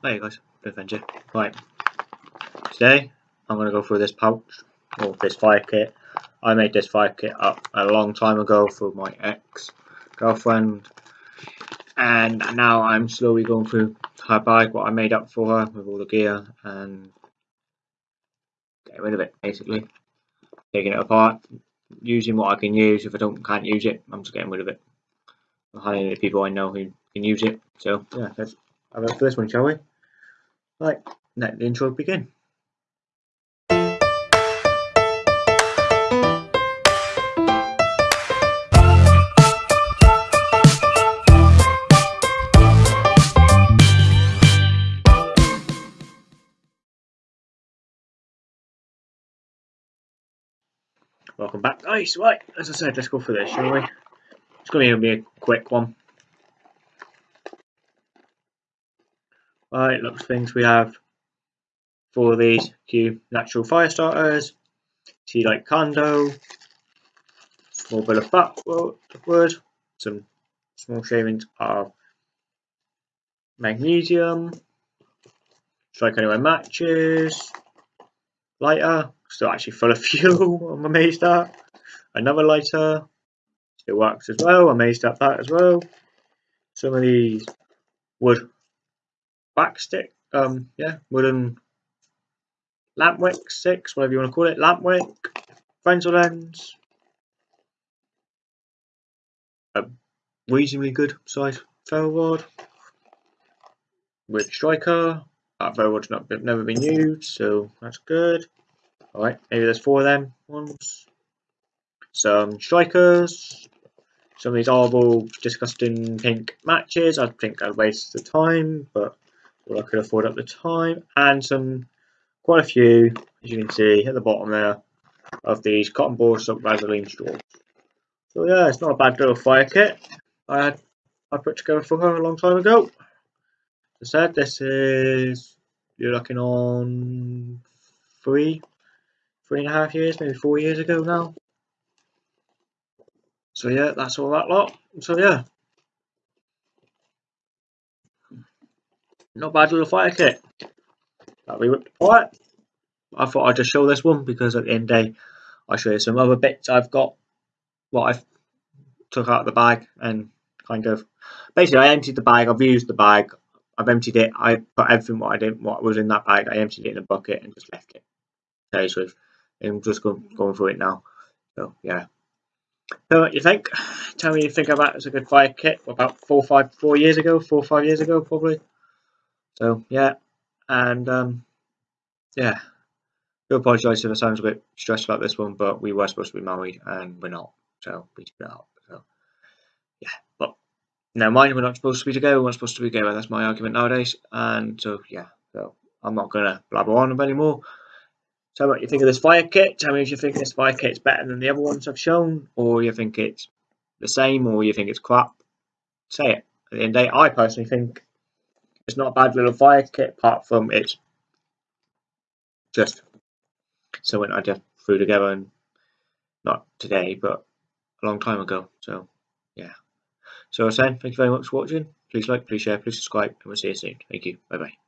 Hey guys, adventure. Right. Today I'm gonna go through this pouch or this fire kit. I made this fire kit up a long time ago for my ex girlfriend and now I'm slowly going through her bag, what I made up for her with all the gear and getting rid of it basically. Taking it apart, using what I can use. If I don't can't use it, I'm just getting rid of it. I'm hiring people I know who can use it. So yeah, let's have a look for this one, shall we? Right, let the intro begin. Welcome back guys, right, as I said, let's go for this, shall we? It's going to be a quick one. Right, looks things we have for these. Few natural fire starters. See like Kondo, small bit of fat wood, some small shavings of magnesium, strike anywhere matches, lighter, still actually full of fuel, I'm amazed at. Another lighter, still works as well, amazed at that as well. Some of these wood back stick, um, yeah, wooden lamp wick sticks, whatever you want to call it, lamp wick, Fresnel lens, a reasonably good size ferro rod, with striker. That ferro rod's not never been used, so that's good. All right, maybe there's four of them ones. Some strikers, some of these horrible, disgusting pink matches. I think I wasted the time, but what I could afford at the time, and some quite a few, as you can see at the bottom there, of these cotton ball soaked Vaseline straws. So yeah, it's not a bad little fire kit. I had I put together for her a long time ago. As I said, this is you're looking on three, three and a half years, maybe four years ago now. So yeah, that's all that lot. So yeah, Not bad little fire kit. That we whipped apart. I thought I'd just show this one because at the end day, I'll show you some other bits I've got. What I've took out of the bag and kind of basically I emptied the bag. I've used the bag. I've emptied it. I put everything what I didn't what was in that bag. I emptied it in a bucket and just left it. Okay, so I'm just going going through it now. So yeah. So what you think? Tell me you think of that as a good fire kit. About four, five, four years ago, four, five years ago, probably. So yeah, and um, yeah, do apologise if I sound a bit stressed about this one, but we were supposed to be married and we're not, so we took it up. So yeah, but now mind, we're not supposed to be together. We're not supposed to be together. That's my argument nowadays, and so yeah, so I'm not gonna blabber on anymore. So what you think of this fire kit? Tell me if you think this fire kit's better than the other ones I've shown, or you think it's the same, or you think it's crap. Say it. At the end of the day, I personally think it's not a bad little fire kit apart from it's just something I just threw together and not today but a long time ago. So yeah. So I was saying thank you very much for watching. Please like please share please subscribe and we'll see you soon. Thank you. Bye bye